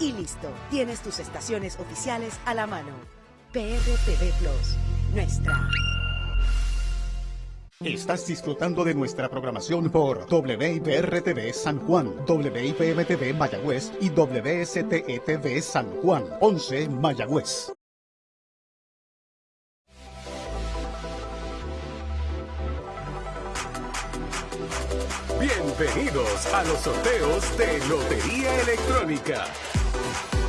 y listo. Tienes tus estaciones oficiales a la mano. PRTV Plus, nuestra. Estás disfrutando de nuestra programación por WIPR-TV San Juan, WIPM-TV Mayagüez y WSTE-TV San Juan, 11 Mayagüez. Bienvenidos a los sorteos de Lotería Electrónica. Thank you.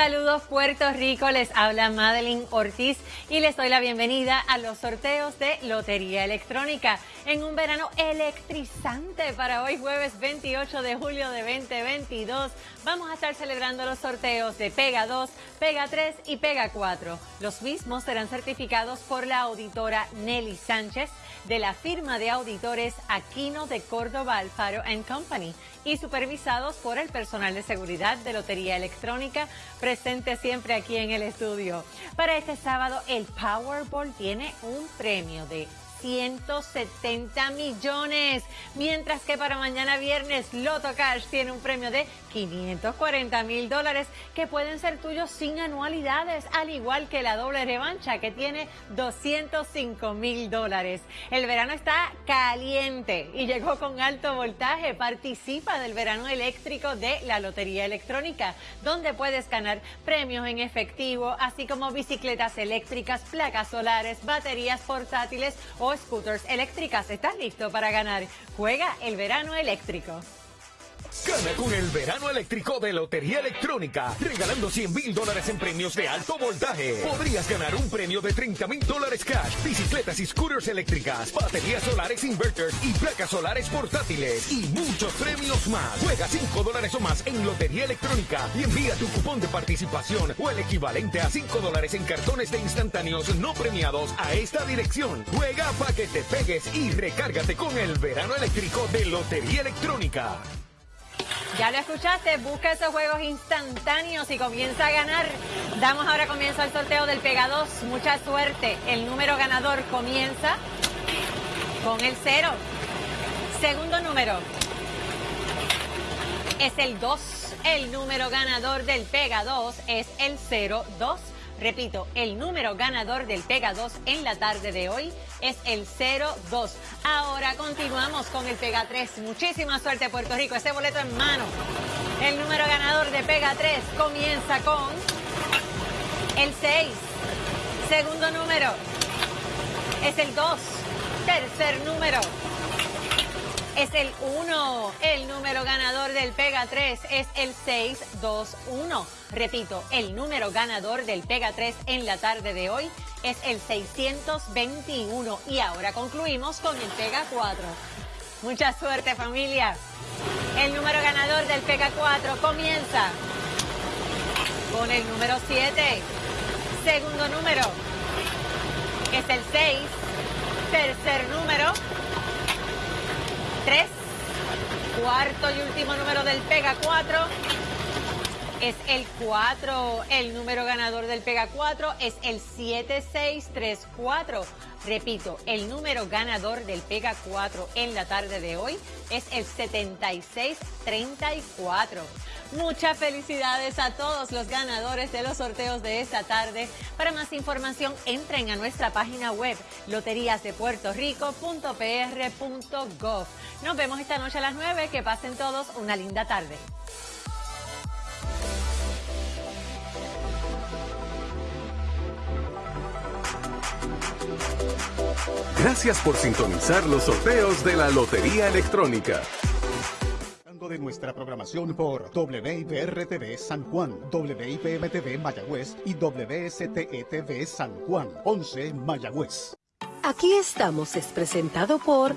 Saludos Puerto Rico, les habla Madeline Ortiz y les doy la bienvenida a los sorteos de Lotería Electrónica en un verano electrizante para hoy jueves 28 de julio de 2022. Vamos a estar celebrando los sorteos de Pega 2, Pega 3 y Pega 4. Los mismos serán certificados por la auditora Nelly Sánchez de la firma de auditores Aquino de Córdoba Alfaro Company y supervisados por el personal de seguridad de Lotería Electrónica presente siempre aquí en el estudio. Para este sábado el Powerball tiene un premio de 170 millones, mientras que para mañana viernes Loto Cash tiene un premio de 540 mil dólares que pueden ser tuyos sin anualidades, al igual que la doble revancha que tiene 205 mil dólares. El verano está caliente y llegó con alto voltaje. Participa del verano eléctrico de la Lotería Electrónica, donde puedes ganar premios en efectivo, así como bicicletas eléctricas, placas solares, baterías portátiles scooters eléctricas. ¿Estás listo para ganar? Juega el verano eléctrico. Gana con el verano eléctrico de Lotería Electrónica, regalando 100 mil dólares en premios de alto voltaje. Podrías ganar un premio de 30 mil dólares cash, bicicletas y scooters eléctricas, baterías solares inverters y placas solares portátiles y muchos premios más. Juega 5 dólares o más en Lotería Electrónica y envía tu cupón de participación o el equivalente a 5 dólares en cartones de instantáneos no premiados a esta dirección. Juega para que te pegues y recárgate con el verano eléctrico de Lotería Electrónica. Ya lo escuchaste, busca esos juegos instantáneos y comienza a ganar. Damos ahora comienzo al sorteo del Pega 2. Mucha suerte. El número ganador comienza con el 0. Segundo número es el 2. El número ganador del Pega 2 es el 02. Repito, el número ganador del Pega 2 en la tarde de hoy es el 02. Ahora continuamos con el Pega 3. Muchísima suerte Puerto Rico, ese boleto en mano. El número ganador de Pega 3 comienza con el 6. Segundo número es el 2. Tercer número es el 1. El número ganador del Pega 3 es el 621. Repito, el número ganador del Pega 3 en la tarde de hoy es el 621. Y ahora concluimos con el Pega 4. Mucha suerte familia. El número ganador del Pega 4 comienza con el número 7. Segundo número es el 6. Tercer número 3. Cuarto y último número del Pega 4 es el 4. El número ganador del Pega 4 es el 7634. Repito, el número ganador del Pega 4 en la tarde de hoy es el 7634. Muchas felicidades a todos los ganadores de los sorteos de esta tarde. Para más información, entren a nuestra página web loteriasdepuertorico.pr.gov. Nos vemos esta noche a las 9. Que pasen todos una linda tarde. Gracias por sintonizar los sorteos de la Lotería Electrónica de nuestra programación por WIPR-TV San Juan, WIPM-TV Mayagüez y WSTE-TV San Juan, 11 Mayagüez. Aquí estamos es presentado por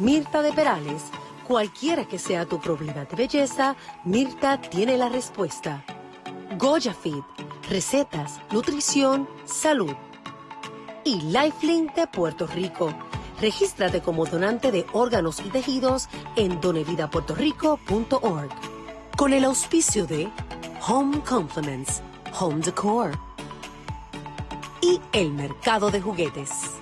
Mirta de Perales. Cualquiera que sea tu problema de belleza, Mirta tiene la respuesta. Goya Fit, recetas, nutrición, salud. Y Lifelink de Puerto Rico Regístrate como donante de órganos y tejidos en donevidapuertorico.org. Con el auspicio de Home Compliments, Home Decor y el mercado de juguetes.